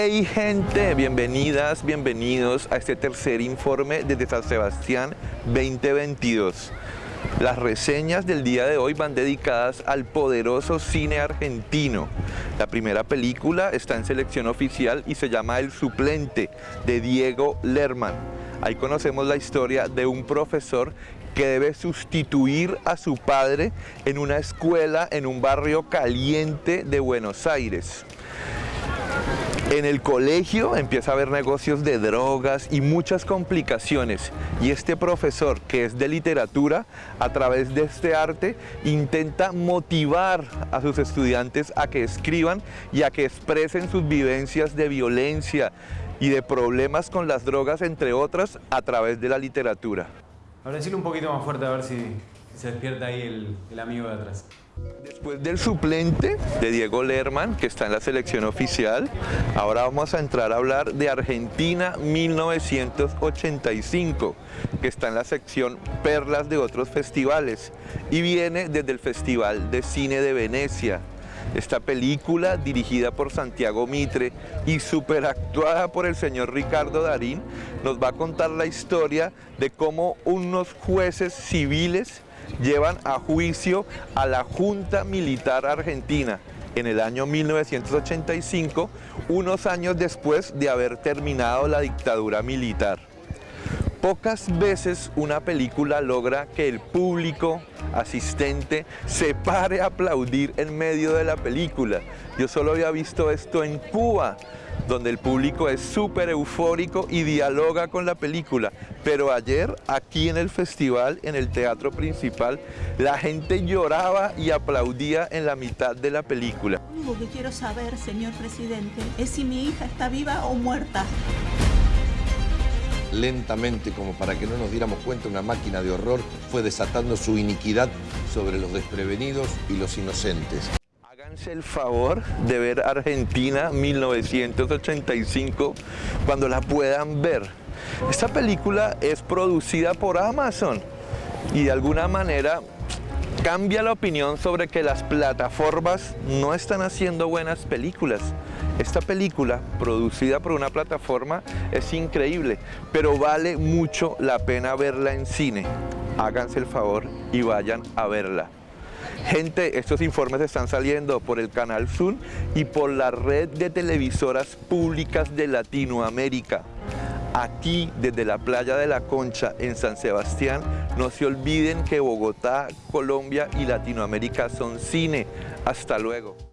Hey gente, bienvenidas, bienvenidos a este tercer informe desde San Sebastián 2022. Las reseñas del día de hoy van dedicadas al poderoso cine argentino. La primera película está en selección oficial y se llama El suplente de Diego Lerman. Ahí conocemos la historia de un profesor que debe sustituir a su padre en una escuela en un barrio caliente de Buenos Aires. En el colegio empieza a haber negocios de drogas y muchas complicaciones y este profesor que es de literatura a través de este arte intenta motivar a sus estudiantes a que escriban y a que expresen sus vivencias de violencia y de problemas con las drogas entre otras a través de la literatura. Ahora decirle un poquito más fuerte a ver si se despierta ahí el, el amigo de atrás. Después del suplente de Diego Lerman, que está en la selección oficial, ahora vamos a entrar a hablar de Argentina 1985, que está en la sección Perlas de otros festivales y viene desde el Festival de Cine de Venecia. Esta película, dirigida por Santiago Mitre y superactuada por el señor Ricardo Darín, nos va a contar la historia de cómo unos jueces civiles llevan a juicio a la Junta Militar Argentina en el año 1985, unos años después de haber terminado la dictadura militar. Pocas veces una película logra que el público asistente se pare a aplaudir en medio de la película. Yo solo había visto esto en Cuba, donde el público es súper eufórico y dialoga con la película. Pero ayer, aquí en el festival, en el teatro principal, la gente lloraba y aplaudía en la mitad de la película. Lo único que quiero saber, señor presidente, es si mi hija está viva o muerta. Lentamente, como para que no nos diéramos cuenta, una máquina de horror fue desatando su iniquidad sobre los desprevenidos y los inocentes. Háganse el favor de ver Argentina 1985 cuando la puedan ver. Esta película es producida por Amazon y de alguna manera cambia la opinión sobre que las plataformas no están haciendo buenas películas. Esta película, producida por una plataforma, es increíble, pero vale mucho la pena verla en cine. Háganse el favor y vayan a verla. Gente, estos informes están saliendo por el canal Zoom y por la red de televisoras públicas de Latinoamérica. Aquí, desde la playa de la Concha, en San Sebastián, no se olviden que Bogotá, Colombia y Latinoamérica son cine. Hasta luego.